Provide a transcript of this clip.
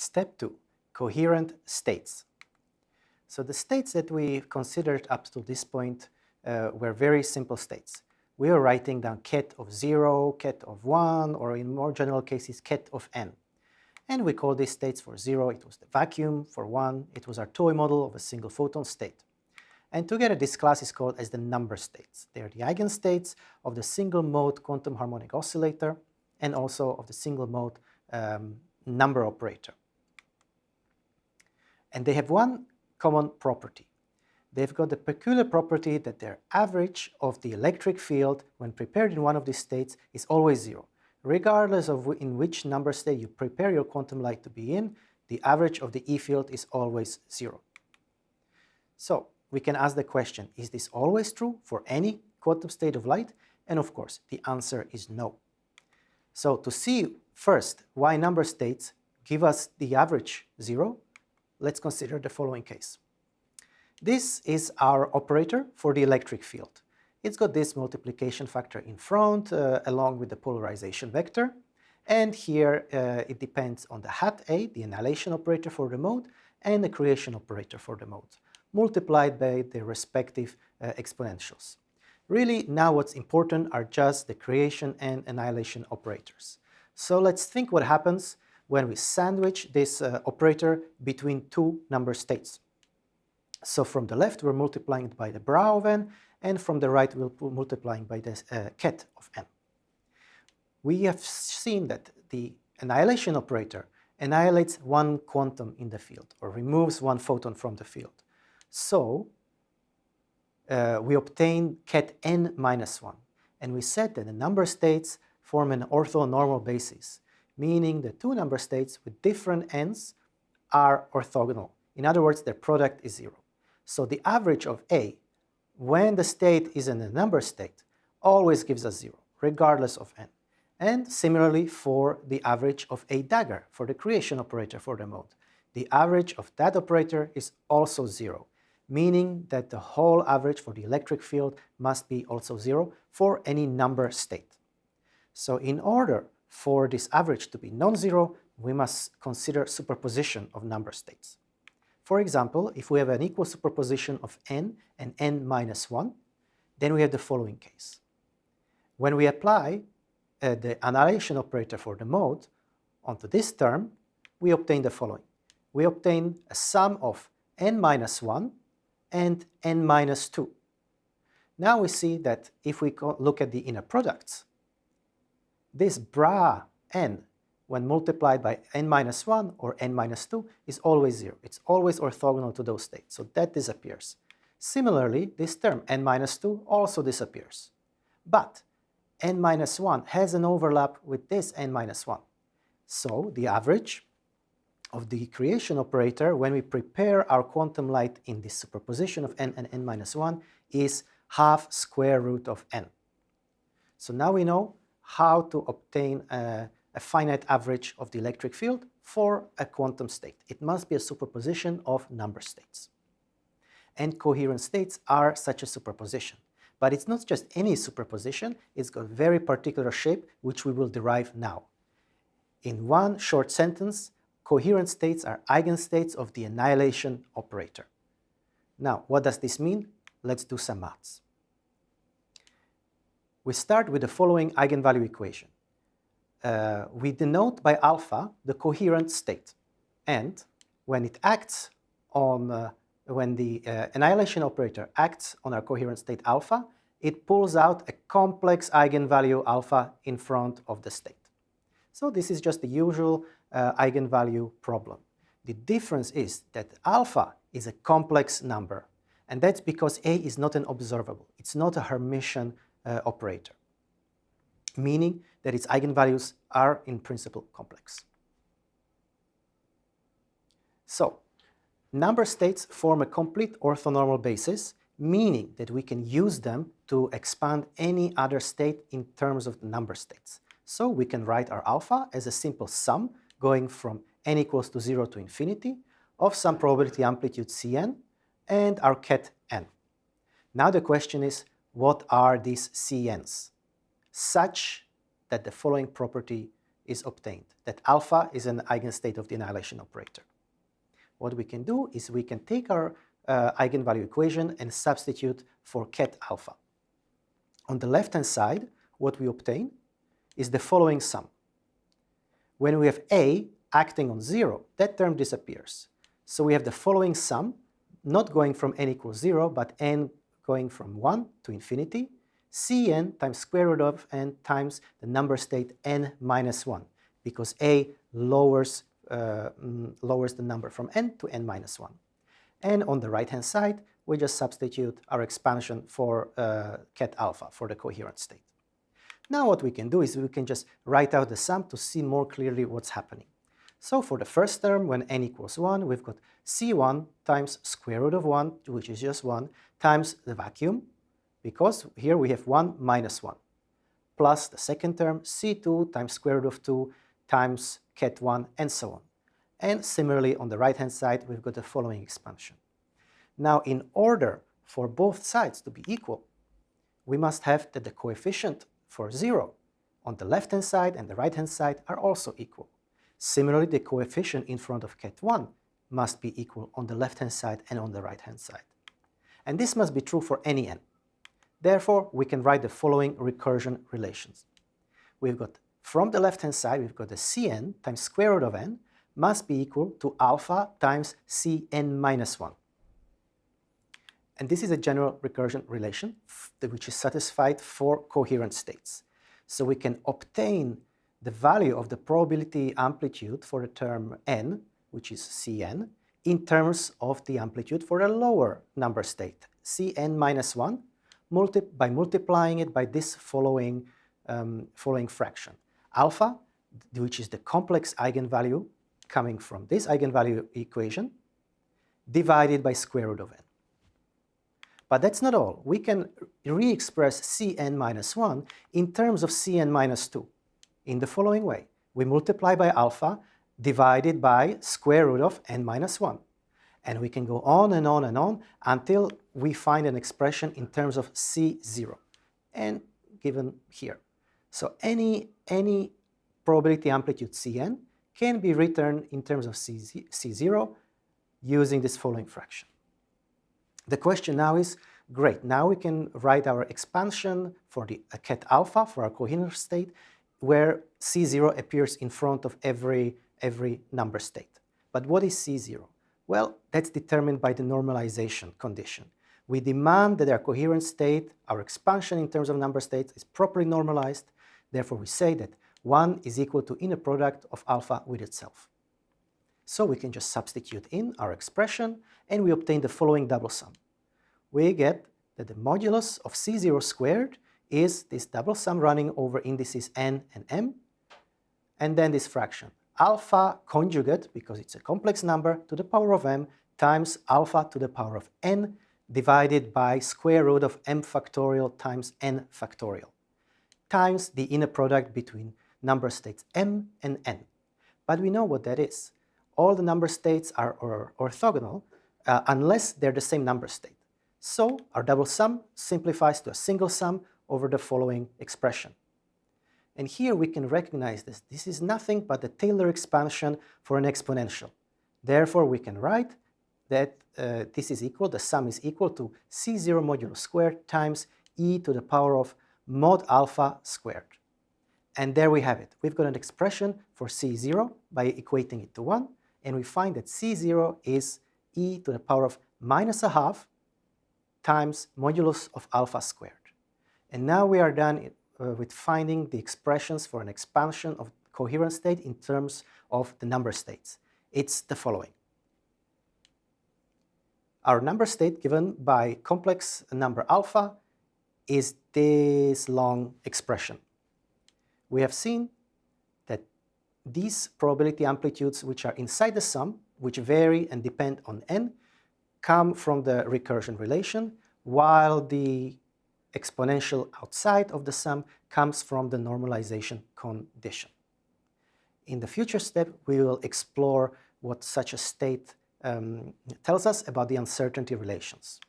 Step 2. Coherent states. So the states that we considered up to this point uh, were very simple states. We were writing down ket of 0, ket of 1, or in more general cases, ket of n. And we call these states for 0, it was the vacuum, for 1, it was our toy model of a single photon state. And together this class is called as the number states. They are the eigenstates of the single mode quantum harmonic oscillator and also of the single mode um, number operator. And they have one common property. They've got the peculiar property that their average of the electric field when prepared in one of these states is always zero. Regardless of in which number state you prepare your quantum light to be in, the average of the E field is always zero. So we can ask the question, is this always true for any quantum state of light? And of course, the answer is no. So to see first why number states give us the average zero, let's consider the following case. This is our operator for the electric field. It's got this multiplication factor in front uh, along with the polarization vector. And here uh, it depends on the hat A, the annihilation operator for the mode, and the creation operator for the mode, multiplied by the respective uh, exponentials. Really, now what's important are just the creation and annihilation operators. So let's think what happens when we sandwich this uh, operator between two number states. So from the left, we're multiplying it by the bra of n, and from the right, we're multiplying by the uh, ket of n. We have seen that the annihilation operator annihilates one quantum in the field, or removes one photon from the field. So uh, we obtain ket n minus 1, and we said that the number states form an orthonormal basis, meaning the two number states with different n's are orthogonal. In other words, their product is zero. So the average of A, when the state is in a number state, always gives us zero, regardless of n. And similarly for the average of A dagger, for the creation operator for the mode. The average of that operator is also zero, meaning that the whole average for the electric field must be also zero for any number state. So in order for this average to be non-zero, we must consider superposition of number states. For example, if we have an equal superposition of n and n minus 1, then we have the following case. When we apply uh, the annihilation operator for the mode onto this term, we obtain the following. We obtain a sum of n minus 1 and n minus 2. Now we see that if we look at the inner products, this bra n, when multiplied by n minus 1 or n minus 2, is always 0. It's always orthogonal to those states, so that disappears. Similarly, this term n minus 2 also disappears. But n minus 1 has an overlap with this n minus 1. So the average of the creation operator when we prepare our quantum light in this superposition of n and n minus 1 is half square root of n. So now we know how to obtain a, a finite average of the electric field for a quantum state. It must be a superposition of number states. And coherent states are such a superposition. But it's not just any superposition, it's got a very particular shape which we will derive now. In one short sentence, coherent states are eigenstates of the annihilation operator. Now, what does this mean? Let's do some maths we start with the following eigenvalue equation. Uh, we denote by alpha the coherent state. And when it acts on, uh, when the uh, annihilation operator acts on our coherent state alpha, it pulls out a complex eigenvalue alpha in front of the state. So this is just the usual uh, eigenvalue problem. The difference is that alpha is a complex number, and that's because A is not an observable. It's not a Hermitian uh, operator, meaning that its eigenvalues are in principle complex. So, number states form a complete orthonormal basis, meaning that we can use them to expand any other state in terms of the number states. So we can write our alpha as a simple sum going from n equals to 0 to infinity of some probability amplitude Cn and our ket n. Now the question is, what are these CNs? Such that the following property is obtained, that alpha is an eigenstate of the annihilation operator. What we can do is we can take our uh, eigenvalue equation and substitute for ket alpha. On the left-hand side, what we obtain is the following sum. When we have A acting on 0, that term disappears. So we have the following sum, not going from n equals 0, but n going from 1 to infinity, Cn times square root of n times the number state n minus 1, because A lowers, uh, mm, lowers the number from n to n minus 1. And on the right-hand side, we just substitute our expansion for uh, ket alpha, for the coherent state. Now what we can do is we can just write out the sum to see more clearly what's happening. So for the first term, when n equals 1, we've got c1 times square root of 1, which is just 1, times the vacuum, because here we have 1 minus 1, plus the second term, c2 times square root of 2 times ket 1, and so on. And similarly, on the right-hand side, we've got the following expansion. Now, in order for both sides to be equal, we must have that the coefficient for 0 on the left-hand side and the right-hand side are also equal. Similarly, the coefficient in front of ket 1 must be equal on the left-hand side and on the right-hand side. And this must be true for any n. Therefore, we can write the following recursion relations. We've got, from the left-hand side, we've got the Cn times square root of n must be equal to alpha times Cn minus 1. And this is a general recursion relation which is satisfied for coherent states. So we can obtain the value of the probability amplitude for the term n, which is Cn, in terms of the amplitude for a lower number state, Cn minus 1, multi by multiplying it by this following, um, following fraction. Alpha, which is the complex eigenvalue coming from this eigenvalue equation, divided by square root of n. But that's not all. We can re-express Cn minus 1 in terms of Cn minus 2 in the following way. We multiply by alpha divided by square root of n minus 1. And we can go on and on and on until we find an expression in terms of C0 and given here. So any, any probability amplitude Cn can be written in terms of C, C0 using this following fraction. The question now is, great, now we can write our expansion for the ket alpha, for our coherent state, where C0 appears in front of every, every number state. But what is C0? Well, that's determined by the normalization condition. We demand that our coherent state, our expansion in terms of number states, is properly normalized. Therefore, we say that 1 is equal to inner product of alpha with itself. So we can just substitute in our expression and we obtain the following double sum. We get that the modulus of C0 squared is this double sum running over indices n and m, and then this fraction, alpha conjugate, because it's a complex number, to the power of m times alpha to the power of n divided by square root of m factorial times n factorial, times the inner product between number states m and n. But we know what that is. All the number states are or orthogonal uh, unless they're the same number state. So our double sum simplifies to a single sum over the following expression. And here we can recognize this. This is nothing but the Taylor expansion for an exponential. Therefore, we can write that uh, this is equal, the sum is equal to C0 modulo squared times e to the power of mod alpha squared. And there we have it. We've got an expression for C0 by equating it to 1, and we find that C0 is e to the power of minus a half times modulus of alpha squared. And now we are done uh, with finding the expressions for an expansion of coherent state in terms of the number states. It's the following. Our number state given by complex number alpha is this long expression. We have seen that these probability amplitudes which are inside the sum, which vary and depend on n, come from the recursion relation, while the exponential outside of the sum comes from the normalization condition. In the future step, we will explore what such a state um, tells us about the uncertainty relations.